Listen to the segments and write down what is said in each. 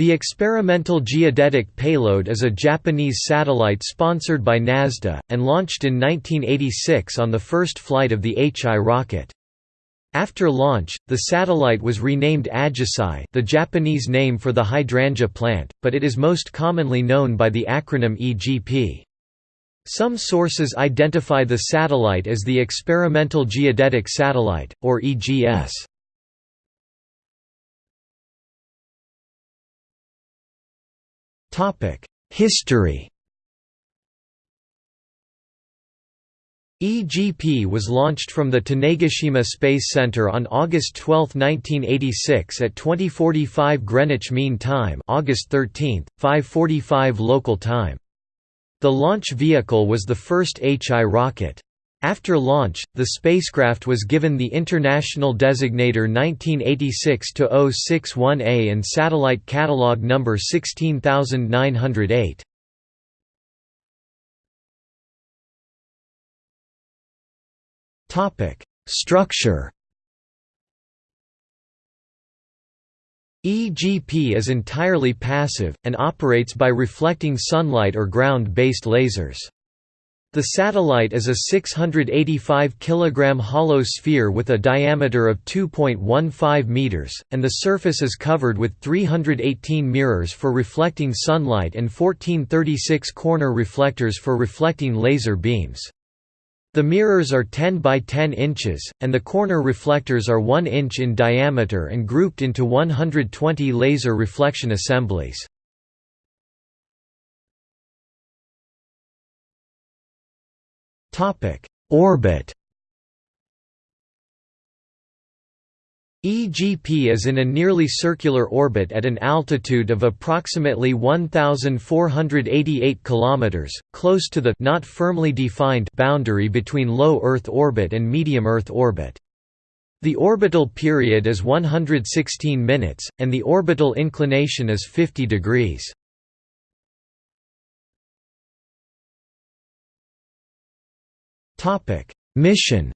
The experimental geodetic payload is a Japanese satellite sponsored by NASDA, and launched in 1986 on the first flight of the HI rocket. After launch, the satellite was renamed Ajisai the Japanese name for the hydrangea plant, but it is most commonly known by the acronym EGP. Some sources identify the satellite as the Experimental Geodetic Satellite, or EGS. History EGP was launched from the Tanegashima Space Center on August 12, 1986 at 2045 Greenwich Mean Time August 13, 545 local time. The launch vehicle was the first HI rocket. After launch, the spacecraft was given the International Designator 1986-061A and satellite catalog number 16908. Structure EGP is entirely passive, and operates by reflecting sunlight or ground-based lasers. The satellite is a 685 kg hollow sphere with a diameter of 2.15 meters, and the surface is covered with 318 mirrors for reflecting sunlight and 1436 corner reflectors for reflecting laser beams. The mirrors are 10 by 10 inches, and the corner reflectors are 1 inch in diameter and grouped into 120 laser reflection assemblies. Orbit EGP is in a nearly circular orbit at an altitude of approximately 1488 km, close to the not firmly defined boundary between low Earth orbit and medium Earth orbit. The orbital period is 116 minutes, and the orbital inclination is 50 degrees. Topic: Mission.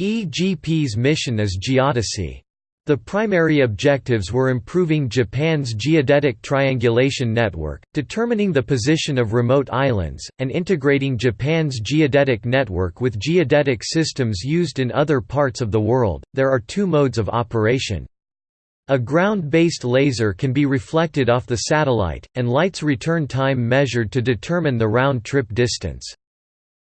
EGP's mission is geodesy. The primary objectives were improving Japan's geodetic triangulation network, determining the position of remote islands, and integrating Japan's geodetic network with geodetic systems used in other parts of the world. There are two modes of operation. A ground-based laser can be reflected off the satellite, and light's return time measured to determine the round-trip distance.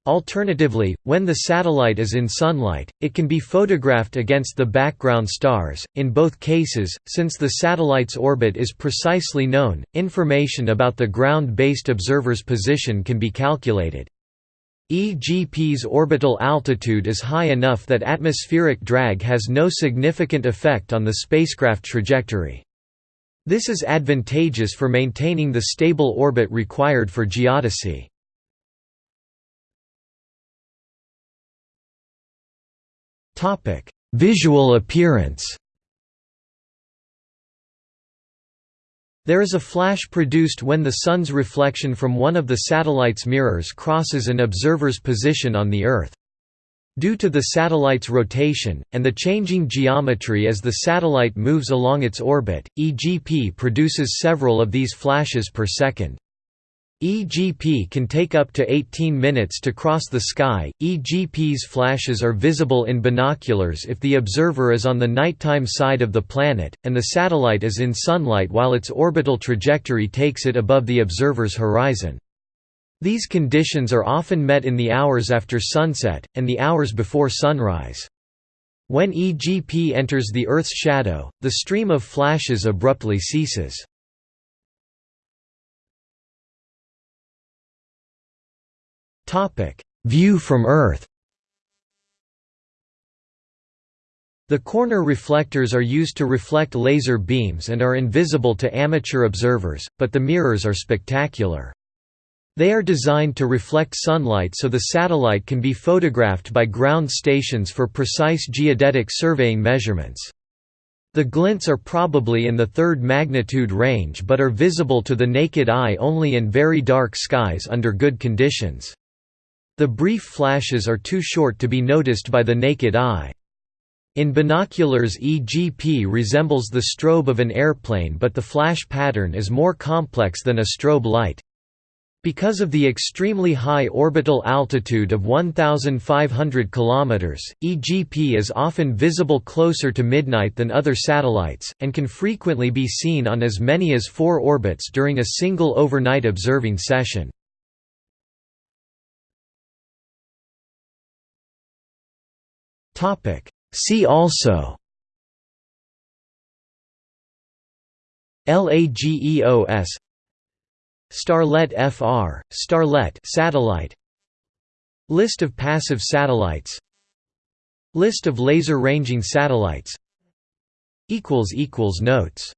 Alternatively, when the satellite is in sunlight, it can be photographed against the background stars. In both cases, since the satellite's orbit is precisely known, information about the ground-based observer's position can be calculated. EGP's orbital altitude is high enough that atmospheric drag has no significant effect on the spacecraft trajectory. This is advantageous for maintaining the stable orbit required for geodesy. Visual appearance There is a flash produced when the Sun's reflection from one of the satellite's mirrors crosses an observer's position on the Earth. Due to the satellite's rotation, and the changing geometry as the satellite moves along its orbit, EGP produces several of these flashes per second. EGP can take up to 18 minutes to cross the sky. EGP's flashes are visible in binoculars if the observer is on the nighttime side of the planet, and the satellite is in sunlight while its orbital trajectory takes it above the observer's horizon. These conditions are often met in the hours after sunset, and the hours before sunrise. When EGP enters the Earth's shadow, the stream of flashes abruptly ceases. View from Earth The corner reflectors are used to reflect laser beams and are invisible to amateur observers, but the mirrors are spectacular. They are designed to reflect sunlight so the satellite can be photographed by ground stations for precise geodetic surveying measurements. The glints are probably in the third magnitude range but are visible to the naked eye only in very dark skies under good conditions. The brief flashes are too short to be noticed by the naked eye. In binoculars EGP resembles the strobe of an airplane but the flash pattern is more complex than a strobe light. Because of the extremely high orbital altitude of 1,500 km, EGP is often visible closer to midnight than other satellites, and can frequently be seen on as many as four orbits during a single overnight observing session. See also. LAGEOS Starlet FR, Starlette satellite. List of passive satellites. List of laser ranging satellites. Notes